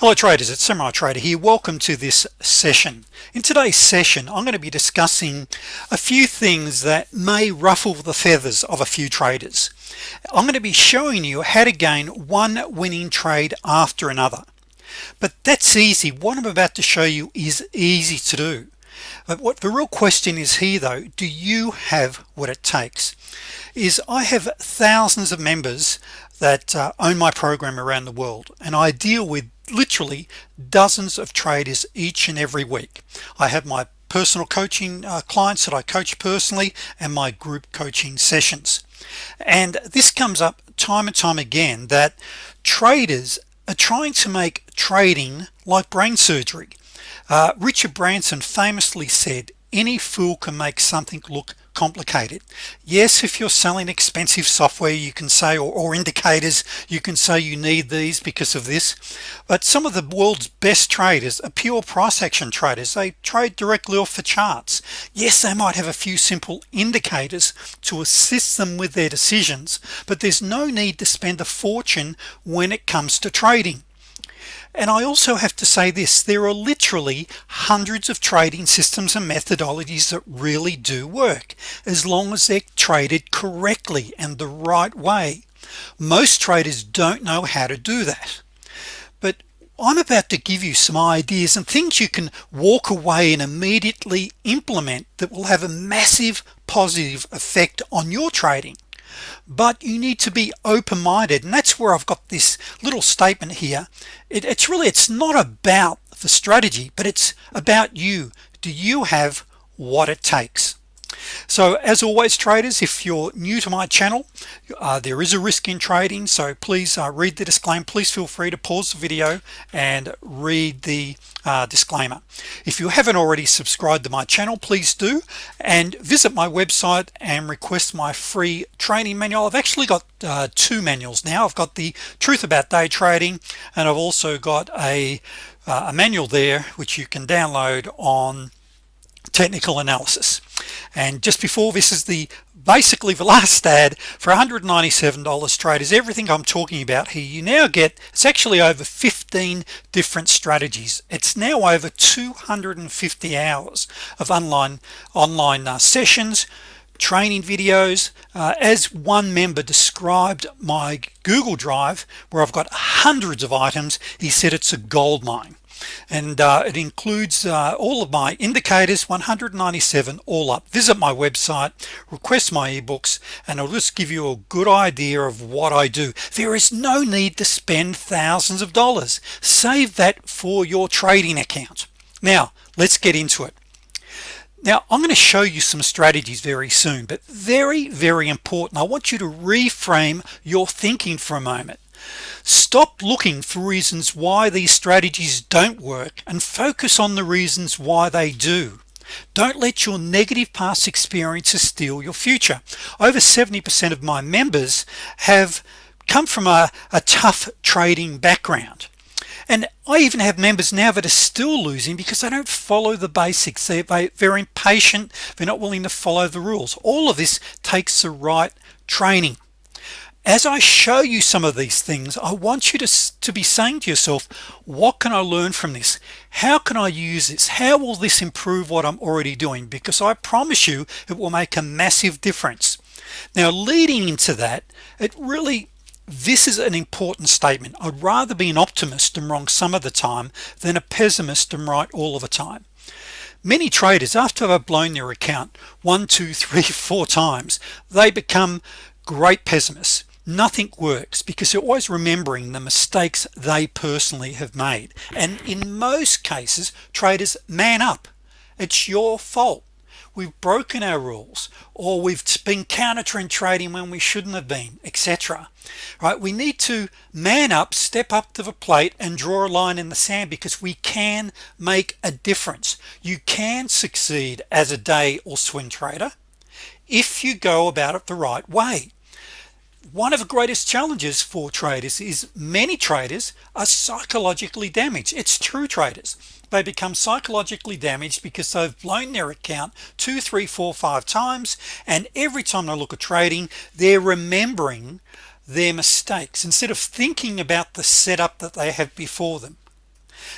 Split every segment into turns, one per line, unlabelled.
hello traders. It's Samurai Trader here. Welcome to this session. In today's session I'm going to be discussing a few things that may ruffle the feathers of a few traders. I'm going to be showing you how to gain one winning trade after another. But that's easy. What I'm about to show you is easy to do. But what the real question is here though do you have what it takes? Is I have thousands of members that uh, own my program around the world and I deal with literally dozens of traders each and every week. I have my personal coaching uh, clients that I coach personally and my group coaching sessions. And this comes up time and time again that traders are trying to make trading like brain surgery. Uh, Richard Branson famously said any fool can make something look complicated. Yes if you're selling expensive software you can say or, or, indicators you can say you need these because of this. But some of the world's best traders are pure price action traders. They trade directly off the charts. Yes they might have a few simple indicators to assist them with their decisions but there's no need to spend a fortune when it comes to trading and I also have to say this there are literally hundreds of trading systems and methodologies that really do work as long as they're traded correctly and the right way. Most traders don't know how to do that. But I'm about to give you some ideas and things you can walk away and immediately implement that will have a massive positive effect on your trading but you need to be open-minded and that's where I've got this little statement here. It, it's really it's not about the strategy but it's about you. Do you have what it takes so as always traders if you're new to my channel uh, there is a risk in trading so please uh, read the disclaimer. Please feel free to pause the video and read the uh, disclaimer. If you haven't already subscribed to my channel please do and visit my website and request my free training manual. I've actually got uh, two manuals now. I've got the truth about day trading and I've also got a, uh, a manual there which you can download on technical analysis and just before this is the basically the last ad for $197 traders. Everything I'm talking about here you now get it's actually over 15 different strategies. It's now over 250 hours of online online uh, sessions training videos. Uh, as one member described my Google Drive where I've got hundreds of items he said it's a gold mine and uh, it includes uh, all of my indicators 197 all up. Visit my website request my ebooks and I'll just give you a good idea of what I do. There is no need to spend thousands of dollars. Save that for your trading account. Now let's get into it. Now I'm going to show you some strategies very soon but very very important. I want you to reframe your thinking for a moment stop looking for reasons why these strategies don't work and focus on the reasons why they do. Don't let your negative past experiences steal your future. Over 70% of my members have come from a, a tough trading background. And I even have members now that are still losing because they don't follow the basics. They're, they're impatient. They're not willing to follow the rules. All of this takes the right training as I show you some of these things I want you to, to be saying to yourself what can I learn from this? How can I use this? How will this improve what I'm already doing? Because I promise you it will make a massive difference. Now leading into that it really this is an important statement. I'd rather be an optimist and wrong some of the time than a pessimist and right all of the time. Many traders after they've blown their account one two three four times they become great pessimists nothing works because you're always remembering the mistakes they personally have made. And in most cases traders man up. It's your fault. We've broken our rules or we've been counter trend trading when we shouldn't have been etc right? We need to man up step up to the plate and draw a line in the sand because we can make a difference. You can succeed as a day or swing trader if you go about it the right way one of the greatest challenges for traders is many traders are psychologically damaged. It's true traders. They become psychologically damaged because they've blown their account two three four five times and every time they look at trading they're remembering their mistakes. Instead of thinking about the setup that they have before them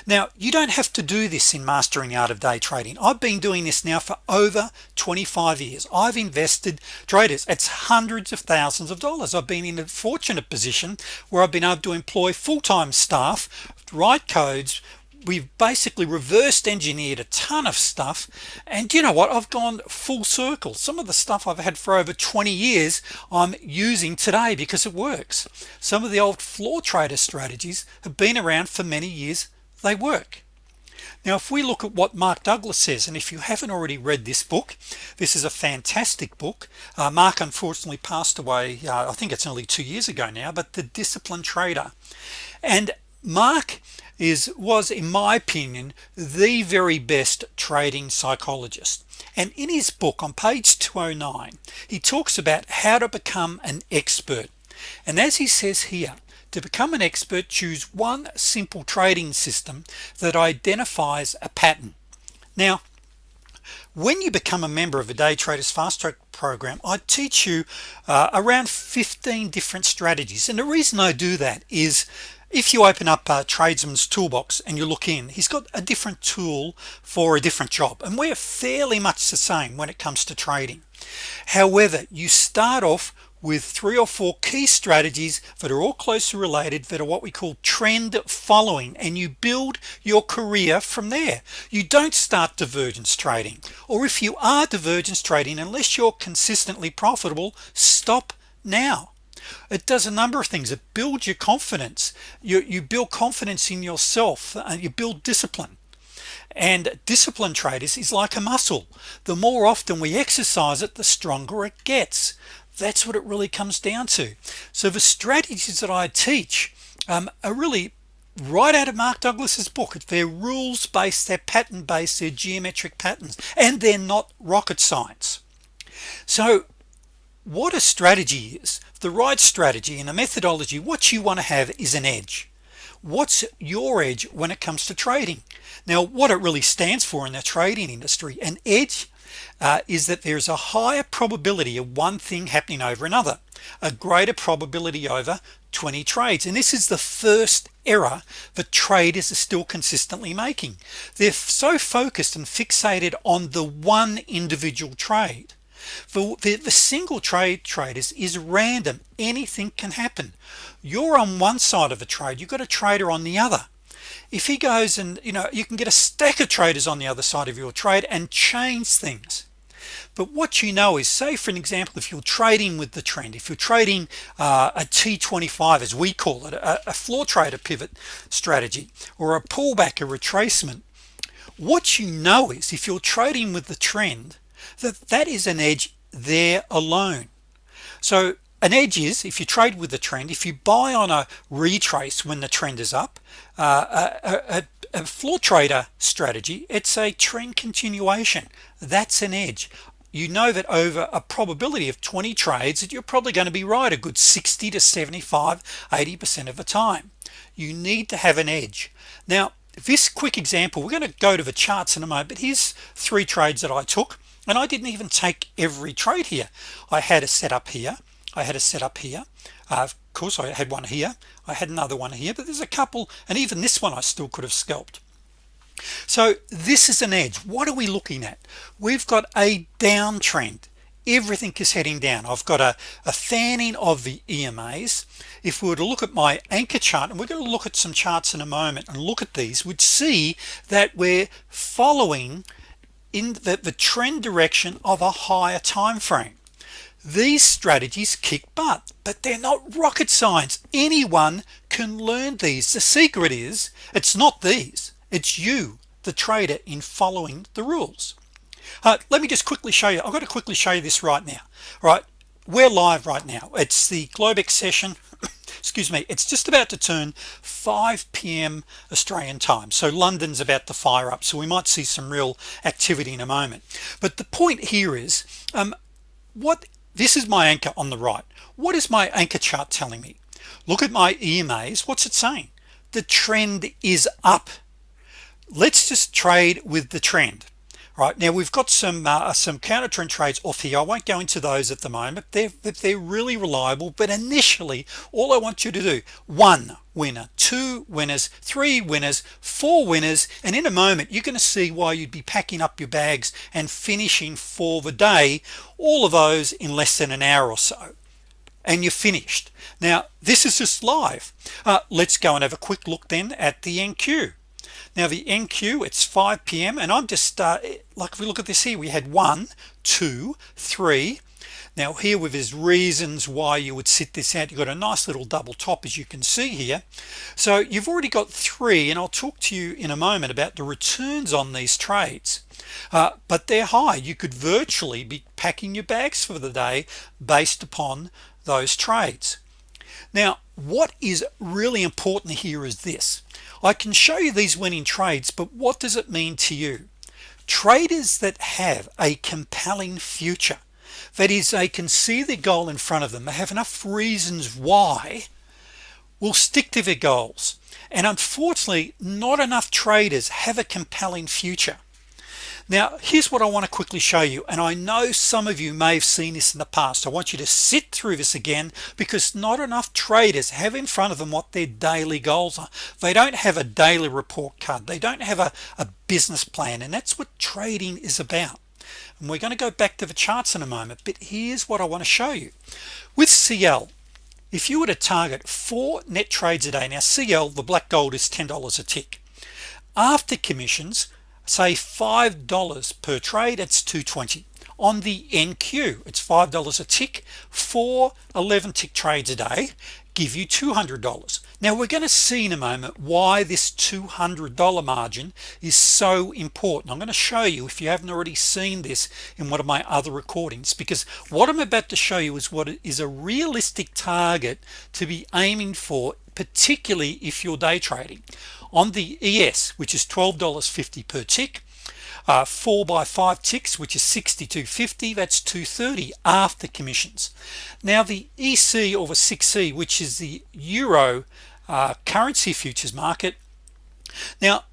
now you don't have to do this in mastering art of day trading. I've been doing this now for over 25 years. I've invested traders it's hundreds of thousands of dollars. I've been in a fortunate position where I've been able to employ full-time staff write codes. We've basically reversed engineered a ton of stuff. And you know what? I've gone full circle. Some of the stuff I've had for over 20 years I'm using today because it works. Some of the old floor trader strategies have been around for many years they work. Now if we look at what Mark Douglas says and if you haven't already read this book this is a fantastic book. Uh, Mark unfortunately passed away uh, I think it's only two years ago now but the disciplined trader. And Mark is was in my opinion the very best trading psychologist. And in his book on page 209 he talks about how to become an expert. And as he says here to become an expert choose one simple trading system that identifies a pattern. Now when you become a member of a day traders fast track program I teach you uh, around 15 different strategies. And the reason I do that is if you open up a tradesman's toolbox and you look in he's got a different tool for a different job. And we're fairly much the same when it comes to trading. However you start off with three or four key strategies that are all closely related that are what we call trend following and you build your career from there. You don't start divergence trading or if you are divergence trading unless you're consistently profitable stop now. It does a number of things. It builds your confidence. You, you build confidence in yourself and you build discipline. And discipline traders is like a muscle. The more often we exercise it the stronger it gets that's what it really comes down to. So the strategies that I teach um, are really right out of Mark Douglas's book. They're rules based they're pattern based they're geometric patterns and they're not rocket science. So what a strategy is the right strategy and a methodology what you want to have is an edge. What's your edge when it comes to trading? Now what it really stands for in the trading industry an edge uh, is that there's a higher probability of one thing happening over another a greater probability over 20 trades. And this is the first error that traders are still consistently making. They're so focused and fixated on the one individual trade for the, the single trade traders is random. Anything can happen. You're on one side of a trade you've got a trader on the other if he goes and you know you can get a stack of traders on the other side of your trade and change things. But what you know is say for an example if you're trading with the trend if you're trading uh, a t25 as we call it a, a floor trader pivot strategy or a pullback a retracement what you know is if you're trading with the trend that that is an edge there alone. So an edge is if you trade with the trend if you buy on a retrace when the trend is up uh, a, a, a floor trader strategy it's a trend continuation. That's an edge. You know that over a probability of 20 trades that you're probably going to be right a good 60 to 75 80% of the time. You need to have an edge. Now this quick example we're going to go to the charts in a moment but here's three trades that I took and I didn't even take every trade here. I had a setup here I had a setup here. Uh, of course I had one here. I had another one here but there's a couple and even this one I still could have scalped. So this is an edge. What are we looking at? We've got a downtrend. Everything is heading down. I've got a, a fanning of the EMAs if we were to look at my anchor chart and we're going to look at some charts in a moment and look at these would see that we're following in the, the trend direction of a higher time frame these strategies kick butt but they're not rocket science. Anyone can learn these. The secret is it's not these it's you the trader in following the rules. Uh, let me just quickly show you I've got to quickly show you this right now. Right we're live right now. It's the Globex session. Excuse me it's just about to turn 5 p.m. Australian time. So London's about to fire up so we might see some real activity in a moment. But the point here is um, what this is my anchor on the right. What is my anchor chart telling me? Look at my EMAs what's it saying? The trend is up. Let's just trade with the trend right now we've got some uh, some counter trend trades off here. I won't go into those at the moment. They're they're really reliable. But initially all I want you to do one winner two winners three winners four winners and in a moment you're going to see why you'd be packing up your bags and finishing for the day all of those in less than an hour or so. And you're finished. Now this is just live. Uh, let's go and have a quick look then at the NQ now the NQ it's 5 p.m. and I'm just uh, like if we look at this here we had one two three. Now here with his reasons why you would sit this out. You got a nice little double top as you can see here. So you've already got three and I'll talk to you in a moment about the returns on these trades. Uh, but they're high. You could virtually be packing your bags for the day based upon those trades. Now what is really important here is this I can show you these winning trades but what does it mean to you? Traders that have a compelling future that is they can see the goal in front of them they have enough reasons why will stick to their goals. And unfortunately not enough traders have a compelling future now here's what I want to quickly show you and I know some of you may have seen this in the past. I want you to sit through this again because not enough traders have in front of them what their daily goals are. They don't have a daily report card. They don't have a, a business plan and that's what trading is about. And we're going to go back to the charts in a moment but here's what I want to show you. With CL if you were to target four net trades a day now CL the black gold is $10 a tick. After commissions say five dollars per trade it's 220 on the NQ it's five dollars a tick. For 11 tick trades a day give you $200 now we're going to see in a moment why this $200 margin is so important. I'm going to show you if you haven't already seen this in one of my other recordings because what I'm about to show you is what is a realistic target to be aiming for particularly if you're day trading. On the ES which is $12.50 per tick uh, 4 by 5 ticks which is 62.50 that's 230 after commissions. Now the EC over 6C which is the Euro uh, currency futures market now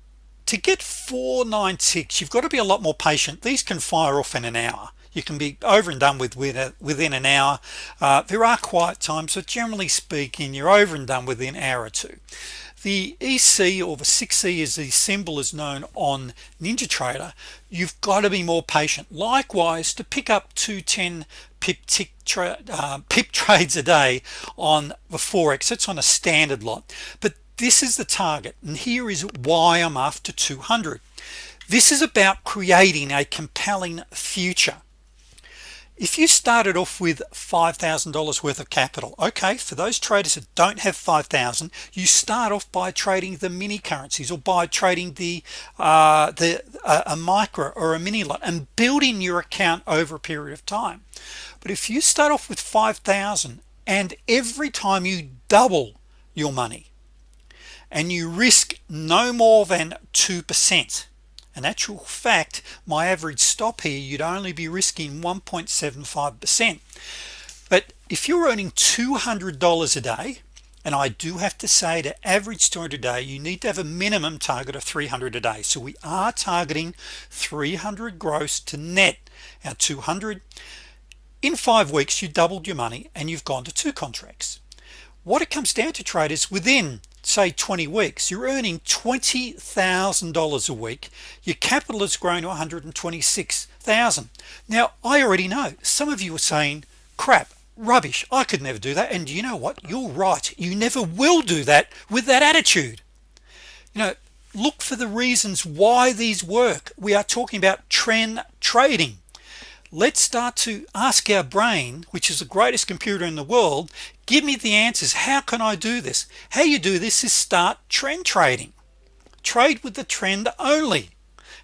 to get 496 you've got to be a lot more patient. These can fire off in an hour you can be over and done with within an hour. Uh, there are quiet times so generally speaking you're over and done within an hour or two. The EC or the 6C as the symbol is known on NinjaTrader you've got to be more patient. Likewise to pick up 210 pip tick tra uh, pip trades a day on the forex it's on a standard lot. But this is the target and here is why I'm after 200 this is about creating a compelling future if you started off with $5,000 worth of capital okay for those traders that don't have 5,000 you start off by trading the mini currencies or by trading the uh, the uh, a micro or a mini lot and building your account over a period of time. But if you start off with 5,000 and every time you double your money and you risk no more than 2% an actual fact my average stop here you'd only be risking 1.75 percent. But if you're earning $200 a day and I do have to say to average 200 a day you need to have a minimum target of 300 a day. So we are targeting 300 gross to net. Our 200 in five weeks you doubled your money and you've gone to two contracts. What it comes down to traders within say 20 weeks you're earning $20,000 a week. Your capital has grown to 126,000 now I already know some of you are saying crap rubbish I could never do that. And you know what? You're right. You never will do that with that attitude. You know look for the reasons why these work. We are talking about trend trading. Let's start to ask our brain which is the greatest computer in the world give me the answers. How can I do this? How you do this is start trend trading. Trade with the trend only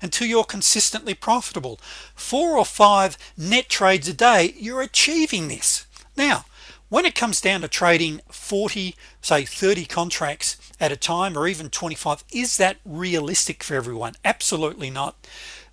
until you're consistently profitable. Four or five net trades a day you're achieving this. Now when it comes down to trading 40 say 30 contracts at a time or even 25 is that realistic for everyone? Absolutely not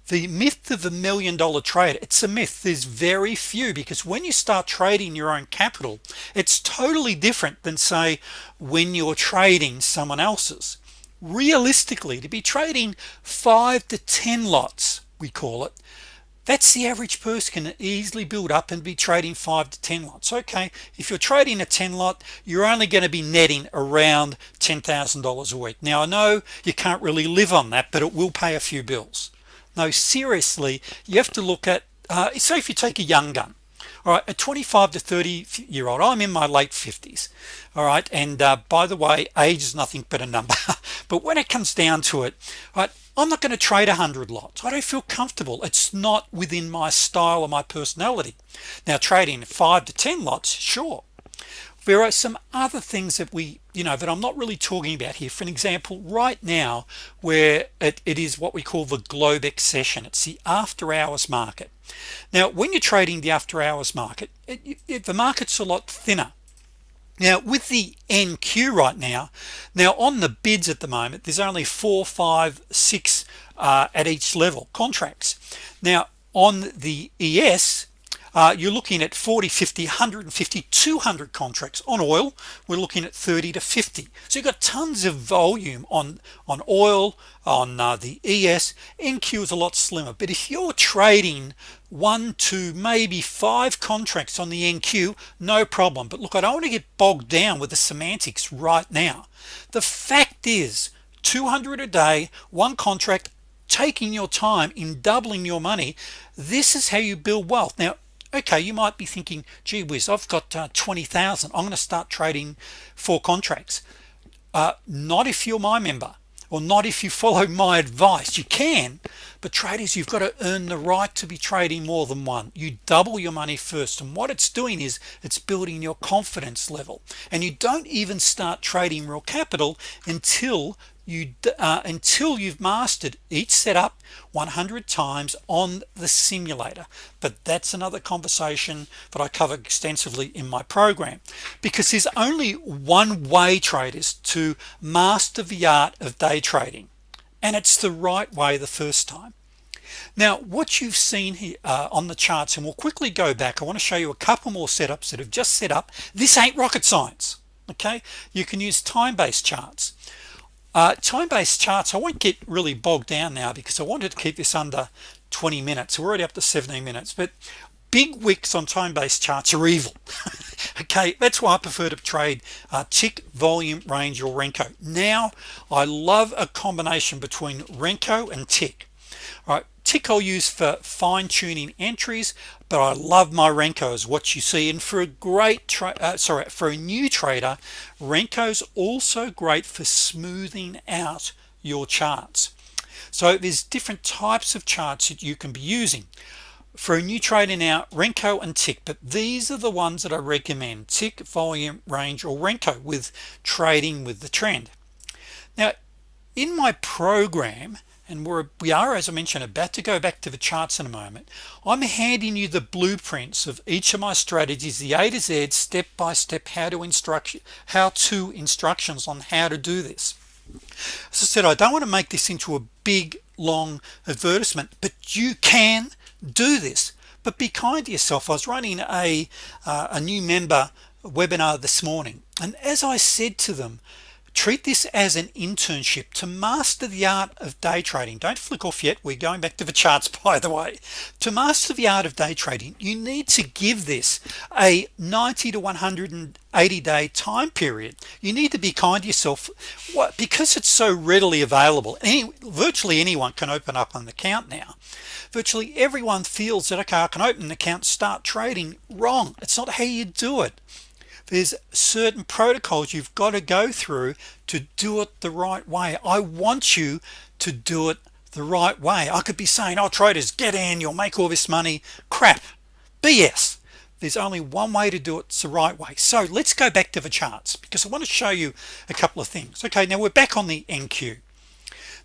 the myth of the million dollar trade it's a myth. There's very few because when you start trading your own capital it's totally different than say when you're trading someone else's. Realistically to be trading five to ten lots we call it that's the average person can easily build up and be trading 5 to 10 lots. Okay if you're trading a 10 lot you're only going to be netting around $10,000 a week. Now I know you can't really live on that but it will pay a few bills no seriously you have to look at uh, so if you take a young gun all right a 25 to 30 year old I'm in my late 50s all right and uh, by the way age is nothing but a number but when it comes down to it right I'm not going to trade a hundred lots. I don't feel comfortable. It's not within my style or my personality. Now trading five to ten lots sure there are some other things that we you know that I'm not really talking about here. For an example right now where it, it is what we call the Globex session. It's the after-hours market. Now when you're trading the after-hours market it, it, the market's a lot thinner. Now with the NQ right now now on the bids at the moment there's only four five six uh, at each level contracts. Now on the ES uh, you're looking at 40 50 150 200 contracts on oil. We're looking at 30 to 50 so you've got tons of volume on on oil on uh, the ES NQ is a lot slimmer. But if you're trading one two maybe five contracts on the NQ no problem. But look I don't want to get bogged down with the semantics right now. The fact is 200 a day one contract taking your time in doubling your money this is how you build wealth. Now okay you might be thinking gee whiz I've got uh, 20,000 I'm gonna start trading for contracts. Uh, not if you're my member or not if you follow my advice. You can but traders you've got to earn the right to be trading more than one. You double your money first and what it's doing is it's building your confidence level. And you don't even start trading real capital until you uh, until you've mastered each setup 100 times on the simulator. But that's another conversation that I cover extensively in my program. Because there's only one way traders to master the art of day trading and it's the right way the first time. Now what you've seen here uh, on the charts and we'll quickly go back I want to show you a couple more setups that have just set up. This ain't rocket science okay? You can use time-based charts uh, time-based charts I won't get really bogged down now because I wanted to keep this under 20 minutes. We're already up to 17 minutes but big wicks on time-based charts are evil. Okay that's why I prefer to trade uh, tick volume range or Renko. Now I love a combination between Renko and tick tick I'll use for fine-tuning entries but I love my Renkos. What you see and for a great uh, sorry for a new trader Renko's also great for smoothing out your charts. So there's different types of charts that you can be using. For a new trader now Renko and tick but these are the ones that I recommend tick volume range or Renko with trading with the trend. Now in my program and we're we are as I mentioned about to go back to the charts in a moment. I'm handing you the blueprints of each of my strategies the A to Z step by step how to instruct how to instructions on how to do this. As I said I don't want to make this into a big long advertisement but you can do this. But be kind to yourself. I was running a uh, a new member webinar this morning and as I said to them treat this as an internship to master the art of day trading. Don't flick off yet. We're going back to the charts by the way. To master the art of day trading you need to give this a 90 to 180 day time period. You need to be kind to yourself. What because it's so readily available any virtually anyone can open up an account now. Virtually everyone feels that okay I can open an account start trading wrong. It's not how you do it there's certain protocols you've got to go through to do it the right way. I want you to do it the right way. I could be saying oh traders get in you'll make all this money. Crap. BS there's only one way to do it it's the right way. So let's go back to the charts because I want to show you a couple of things. Okay now we're back on the NQ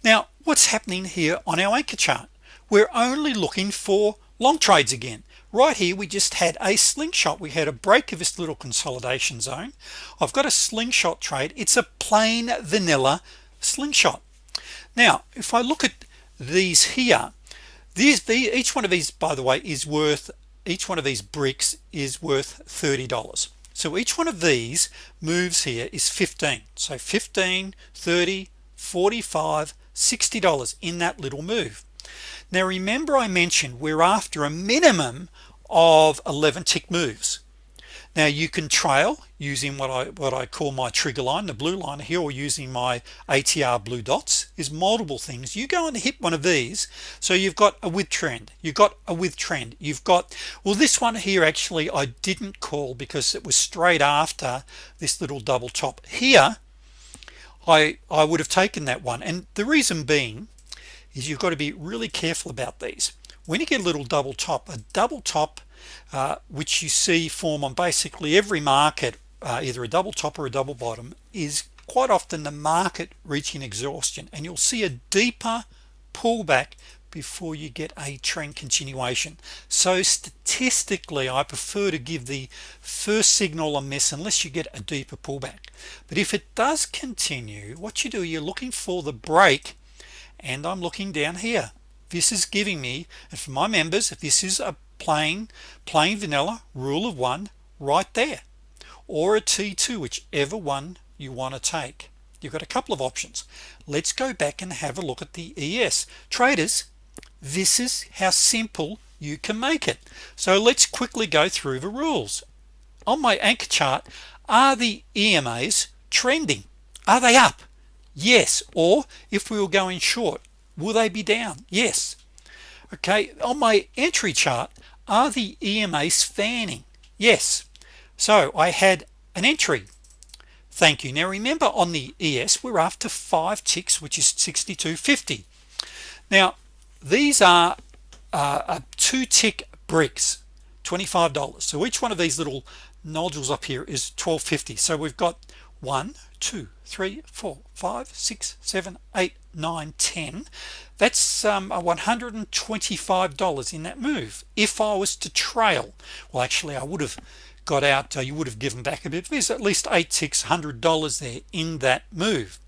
now what's happening here on our anchor chart? We're only looking for long trades again right here we just had a slingshot. We had a break of this little consolidation zone. I've got a slingshot trade. It's a plain vanilla slingshot. Now if I look at these here these the each one of these by the way is worth each one of these bricks is worth $30 so each one of these moves here is 15 so 15 30 45 60 dollars in that little move now remember I mentioned we're after a minimum of 11 tick moves. Now you can trail using what I what I call my trigger line the blue line here or using my ATR blue dots. Is multiple things. You go and hit one of these so you've got a with trend. You've got a with trend. You've got well this one here actually I didn't call because it was straight after this little double top. Here I I would have taken that one. And the reason being is you've got to be really careful about these. When you get a little double top a double top uh, which you see form on basically every market uh, either a double top or a double bottom is quite often the market reaching exhaustion and you'll see a deeper pullback before you get a trend continuation. So statistically I prefer to give the first signal a miss unless you get a deeper pullback. But if it does continue what you do you're looking for the break and I'm looking down here. This is giving me and for my members if this is a plain plain vanilla rule of one right there. Or a t2 whichever one you want to take. You've got a couple of options. Let's go back and have a look at the ES traders this is how simple you can make it. So let's quickly go through the rules. On my anchor chart are the EMAs trending? Are they up yes or if we were going short will they be down? Yes. Okay on my entry chart are the EMAs fanning? Yes. So I had an entry. Thank you. Now remember on the ES we're after five ticks which is 62.50 now these are uh, two tick bricks $25 so each one of these little nodules up here is 1250 so we've got one two three four five six seven eight nine ten. That's um, a $125 in that move. If I was to trail well actually I would have got out uh, you would have given back a bit. There's at least eight ticks hundred dollars there in that move.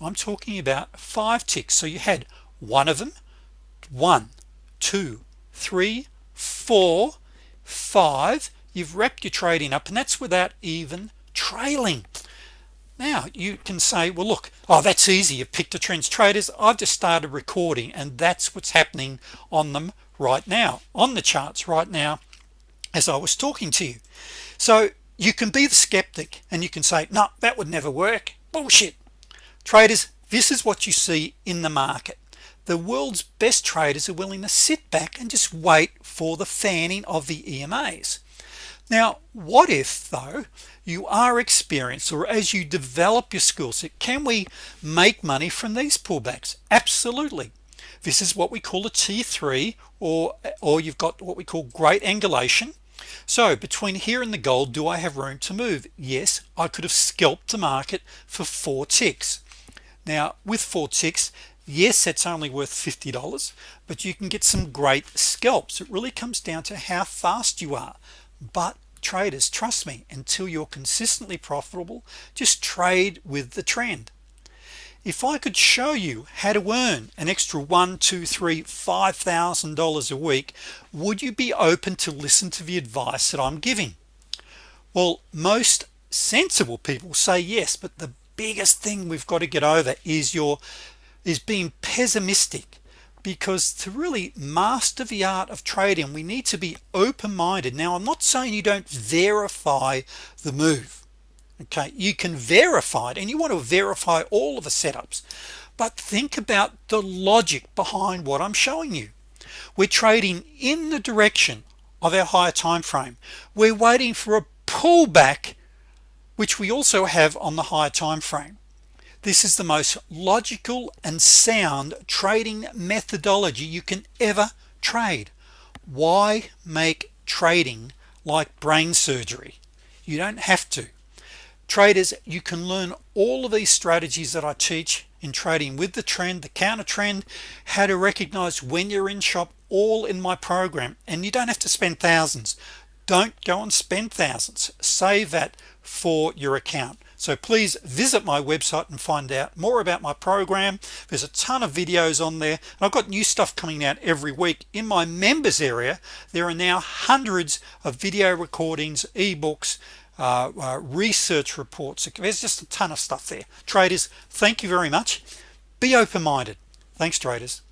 I'm talking about five ticks. So you had one of them one two three four five. You've wrapped your trading up and that's without even trailing now you can say well look oh that's easy. You picked a trends. Traders I've just started recording and that's what's happening on them right now on the charts right now as I was talking to you. So you can be the skeptic and you can say no that would never work. Bullshit. Traders this is what you see in the market. The world's best traders are willing to sit back and just wait for the fanning of the EMAs now what if though you are experienced or as you develop your skill set can we make money from these pullbacks? Absolutely. This is what we call a t3 or or you've got what we call great angulation. So between here and the gold do I have room to move? Yes I could have scalped the market for four ticks. Now with four ticks yes it's only worth $50 but you can get some great scalps. It really comes down to how fast you are but traders trust me until you're consistently profitable just trade with the trend. If I could show you how to earn an extra one two three five thousand dollars a week would you be open to listen to the advice that I'm giving? Well most sensible people say yes but the biggest thing we've got to get over is your is being pessimistic because to really master the art of trading we need to be open-minded. Now I'm not saying you don't verify the move okay? You can verify it and you want to verify all of the setups. But think about the logic behind what I'm showing you. We're trading in the direction of our higher time frame. We're waiting for a pullback which we also have on the higher time frame this is the most logical and sound trading methodology you can ever trade. Why make trading like brain surgery? You don't have to. Traders you can learn all of these strategies that I teach in trading with the trend the counter trend how to recognize when you're in chop all in my program. And you don't have to spend thousands don't go and spend thousands. Save that for your account. So please visit my website and find out more about my program. There's a ton of videos on there and I've got new stuff coming out every week. In my members area there are now hundreds of video recordings ebooks uh, uh, research reports. There's just a ton of stuff there. Traders thank you very much. Be open-minded. Thanks traders